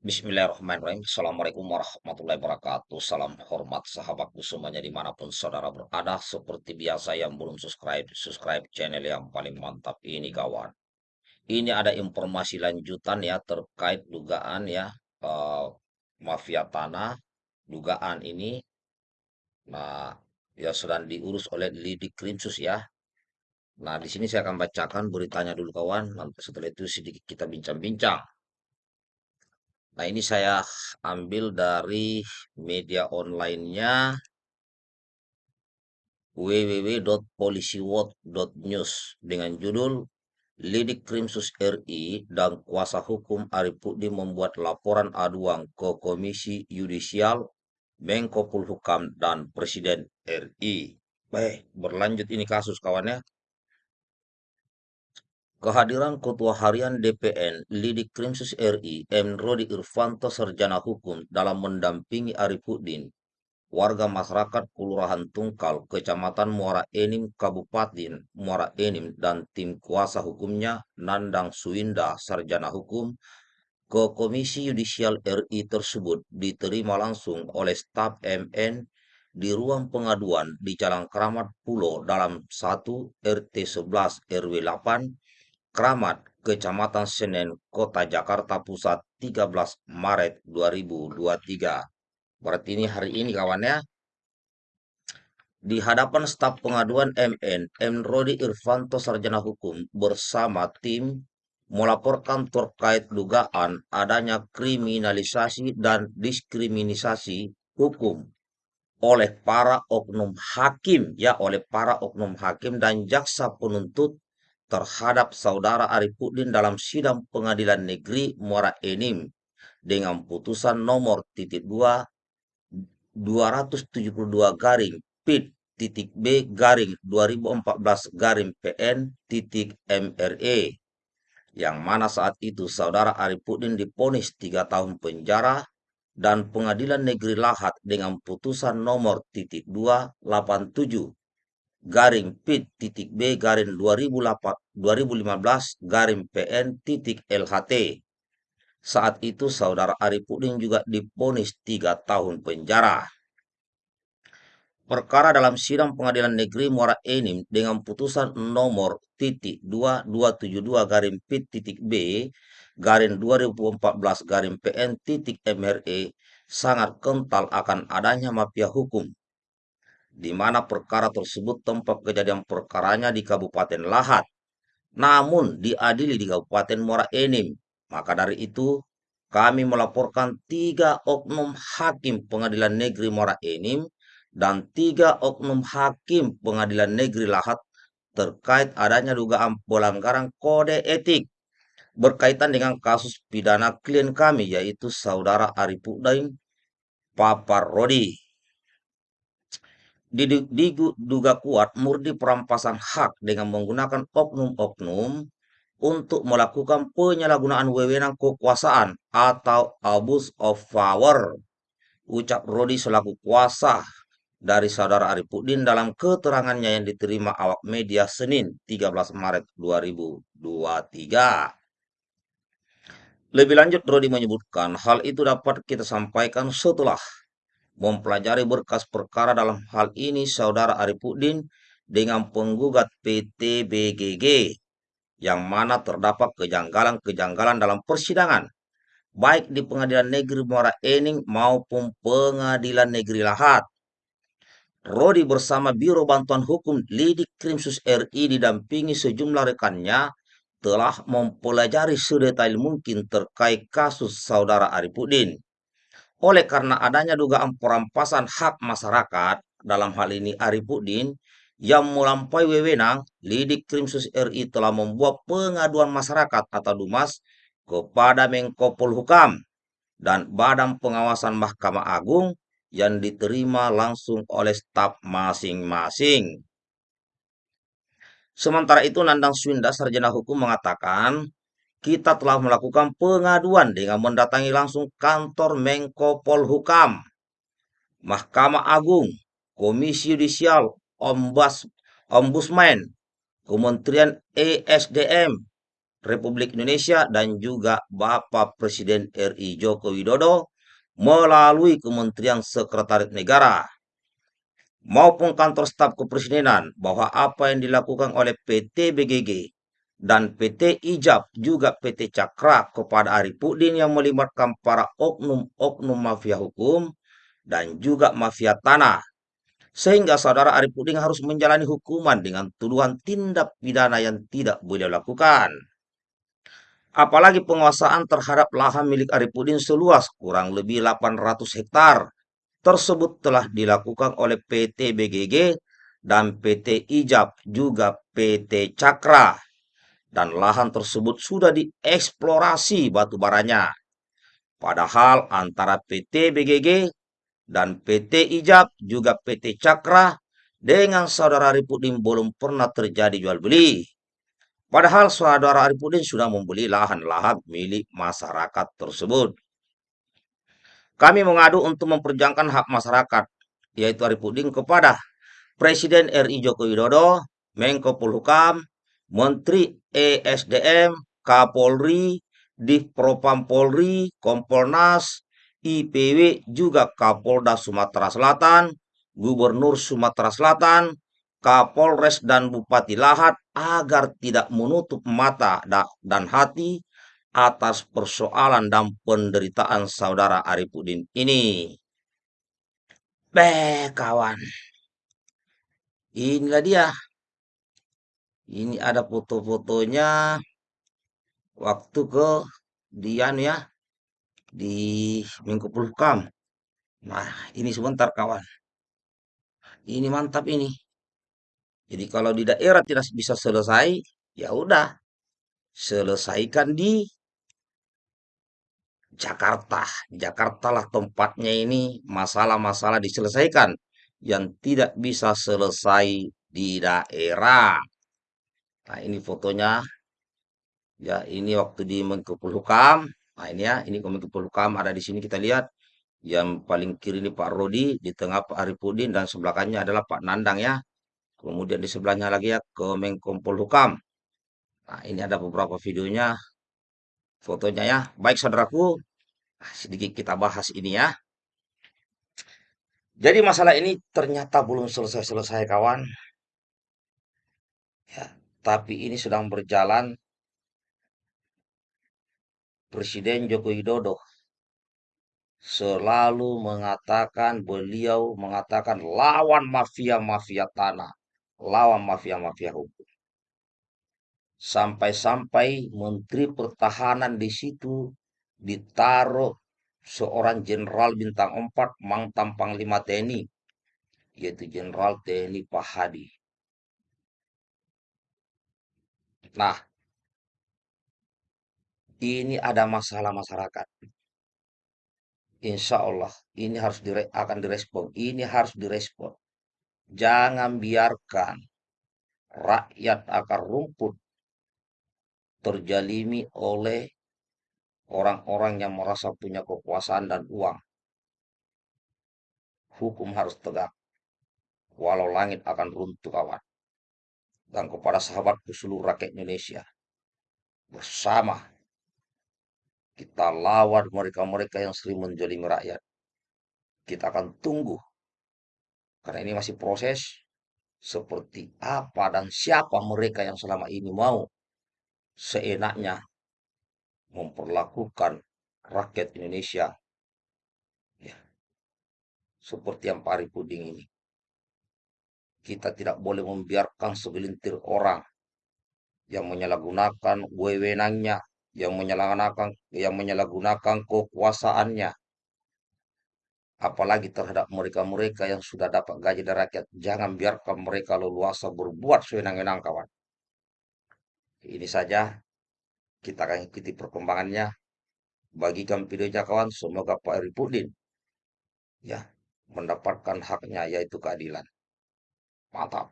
Bismillahirrahmanirrahim. Assalamualaikum warahmatullahi wabarakatuh. Salam hormat sahabatku semuanya di mana pun saudara berada. Seperti biasa yang belum subscribe, subscribe channel yang paling mantap ini kawan. Ini ada informasi lanjutan ya terkait dugaan ya uh, mafia tanah. Dugaan ini, nah ya sedang diurus oleh Lidik Krimsus ya. Nah di sini saya akan bacakan beritanya dulu kawan. Nanti setelah itu sedikit kita bincang-bincang. Nah, ini saya ambil dari media online-nya www.polisiwot.news dengan judul Lidik Krimsus RI dan kuasa hukum Arifudi membuat laporan aduan ke Komisi Yudisial, Menko Polhukam, dan Presiden RI. Baik, berlanjut ini kasus kawannya. Kehadiran Ketua Harian DPN Lidik Krimsus RI M. Rodi Irvanto Sarjana Hukum dalam mendampingi Arifuddin, warga masyarakat Kelurahan Tungkal, Kecamatan Muara Enim, Kabupaten Muara Enim, dan tim kuasa hukumnya Nandang Suinda Sarjana Hukum ke Komisi Yudisial RI tersebut diterima langsung oleh staf MN di ruang pengaduan di Jalan Keramat Pulau dalam 1 RT 11 RW 8 Kramat, Kecamatan Senen, Kota Jakarta Pusat, 13 Maret 2023. Berarti ini hari ini kawannya. Di hadapan staf pengaduan MN, M. Rodi Irvanto Sarjana Hukum bersama tim melaporkan terkait dugaan adanya kriminalisasi dan diskriminasi hukum oleh para oknum hakim ya oleh para oknum hakim dan jaksa penuntut terhadap saudara Arifudin dalam sidang pengadilan negeri Muara Enim dengan putusan nomor titik 2 272 garing PIT titik B garing 2014 garing PN titik MRE yang mana saat itu saudara Arifudin diponis 3 tahun penjara dan pengadilan negeri Lahat dengan putusan nomor titik 287 garing pit titik B garing 2015 garing PN titik LHT. Saat itu saudara Arifudin juga diponis tiga tahun penjara. Perkara dalam sidang pengadilan negeri Muara Enim dengan putusan nomor titik 2272 garing pit titik B garing 2014 garing PN titik MRE sangat kental akan adanya mafia hukum di mana perkara tersebut tempat kejadian perkaranya di Kabupaten Lahat, namun diadili di Kabupaten Muara Enim. Maka dari itu, kami melaporkan tiga oknum hakim pengadilan negeri Muara Enim dan tiga oknum hakim pengadilan negeri Lahat terkait adanya dugaan pelanggaran kode etik berkaitan dengan kasus pidana klien kami yaitu saudara Arifuddin Papar Rodi diduga kuat murni perampasan hak dengan menggunakan oknum-oknum untuk melakukan penyalahgunaan wewenang kekuasaan atau abuse of power. Ucap Rodi selaku kuasa dari saudara Arifudin dalam keterangannya yang diterima awak media Senin 13 Maret 2023. Lebih lanjut, Rodi menyebutkan hal itu dapat kita sampaikan setelah mempelajari berkas perkara dalam hal ini saudara Arifudin dengan penggugat PT BGG yang mana terdapat kejanggalan-kejanggalan dalam persidangan baik di Pengadilan Negeri Muara Ening maupun Pengadilan Negeri Lahat. Rodi bersama Biro Bantuan Hukum Lidik Krimsus RI didampingi sejumlah rekannya telah mempelajari sedetail mungkin terkait kasus saudara Arifudin. Oleh karena adanya dugaan perampasan hak masyarakat, dalam hal ini Arifudin, yang melampaui wewenang, Lidik Krimsus RI telah membuat pengaduan masyarakat atau Dumas kepada Menko Polhukam dan Badan Pengawasan Mahkamah Agung yang diterima langsung oleh staf masing-masing. Sementara itu, Nandang Swinda, Sarjana Hukum, mengatakan kita telah melakukan pengaduan dengan mendatangi langsung kantor Menko Polhukam, Mahkamah Agung, Komisi Yudisial, Ombas, Ombudsman, Kementerian ESDM, Republik Indonesia dan juga Bapak Presiden RI Joko Widodo melalui Kementerian Sekretariat Negara maupun kantor staf kepresidenan bahwa apa yang dilakukan oleh PT BGG dan PT Ijab juga PT Cakra kepada Arifudin yang melibatkan para oknum-oknum mafia hukum dan juga mafia tanah sehingga saudara Arifudin harus menjalani hukuman dengan tuduhan tindak pidana yang tidak boleh lakukan. Apalagi penguasaan terhadap lahan milik Arifudin seluas kurang lebih 800 hektar tersebut telah dilakukan oleh PT BGG dan PT Ijab juga PT Cakra dan lahan tersebut sudah dieksplorasi batu baranya. Padahal antara PT BGG dan PT Ijab juga PT Cakra dengan saudara Arifudin belum pernah terjadi jual beli. Padahal saudara Arifudin sudah membeli lahan-lahan milik masyarakat tersebut. Kami mengadu untuk memperjuangkan hak masyarakat, yaitu Arifudin kepada Presiden RI Joko Widodo, Menko Polhukam, Menteri ESDM, Kapolri, Divpropam Polri, Kompolnas, IPW, juga Kapolda Sumatera Selatan, Gubernur Sumatera Selatan, Kapolres dan Bupati Lahat agar tidak menutup mata dan hati atas persoalan dan penderitaan saudara Arifudin ini. Beh, kawan. Inilah dia ini ada foto-fotonya waktu ke Dian ya di Menko Polhukam. Nah, ini sebentar kawan. Ini mantap ini. Jadi kalau di daerah tidak bisa selesai, ya udah selesaikan di Jakarta. Jakarta lah tempatnya ini masalah-masalah diselesaikan yang tidak bisa selesai di daerah. Nah, ini fotonya. Ya, ini waktu di Menko Polhukam. Nah, ini ya, ini Menko Polhukam ada di sini kita lihat. Yang paling kiri ini Pak Rodi, di tengah Pak Arifudin dan sebelah kanannya adalah Pak Nandang ya. Kemudian di sebelahnya lagi ya ke Menko Polhukam. Nah, ini ada beberapa videonya, fotonya ya. Baik saudaraku, nah, sedikit kita bahas ini ya. Jadi masalah ini ternyata belum selesai-selesai kawan. Ya, tapi ini sedang berjalan Presiden Joko Widodo selalu mengatakan beliau mengatakan lawan mafia-mafia tanah, lawan mafia-mafia hukum. Sampai-sampai Menteri Pertahanan di situ ditaruh seorang jenderal bintang 4 mantan Panglima TNI, yaitu Jenderal TNI Pak Hadi. Nah, ini ada masalah masyarakat. Insya Allah ini harus dire, akan direspon. Ini harus direspon. Jangan biarkan rakyat akar rumput terjalimi oleh orang-orang yang merasa punya kekuasaan dan uang. Hukum harus tegak. Walau langit akan runtuh kawan. Dan kepada sahabatku seluruh rakyat Indonesia. Bersama kita lawan mereka-mereka yang sering menjolimi rakyat. Kita akan tunggu. Karena ini masih proses. Seperti apa dan siapa mereka yang selama ini mau seenaknya memperlakukan rakyat Indonesia ya, seperti yang pari puding ini. Kita tidak boleh membiarkan segelintir orang yang menyalahgunakan wewenangnya yang menyalahgunakan yang menyalahgunakan kekuasaannya. Apalagi terhadap mereka-mereka yang sudah dapat gaji dari rakyat. Jangan biarkan mereka leluasa berbuat sewenang-wenang kawan. Ini saja. Kita akan ikuti perkembangannya. Bagikan videonya kawan. Semoga Pak Ripudin ya mendapatkan haknya yaitu keadilan mantap